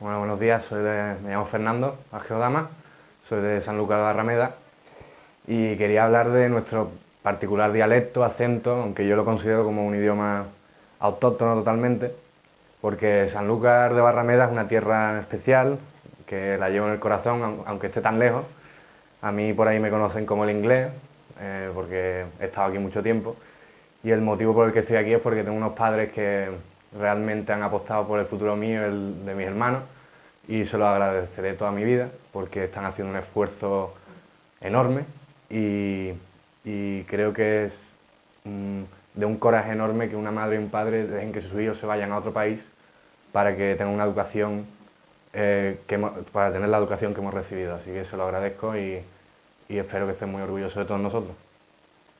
Bueno, buenos días, soy de, me llamo Fernando Argeodama, soy de San Lucas de Barrameda y quería hablar de nuestro particular dialecto, acento, aunque yo lo considero como un idioma autóctono totalmente, porque San Lucas de Barrameda es una tierra especial, que la llevo en el corazón, aunque esté tan lejos. A mí por ahí me conocen como el inglés, eh, porque he estado aquí mucho tiempo, y el motivo por el que estoy aquí es porque tengo unos padres que realmente han apostado por el futuro mío y el de mis hermanos, y se lo agradeceré toda mi vida porque están haciendo un esfuerzo enorme y, creo que es de un coraje enorme que una madre y un padre dejen que sus hijos se vayan a otro país para que tengan una educación eh, para tener la educación que hemos recibido. Así que se lo agradezco y, y espero que estén muy orgullosos de todos nosotros.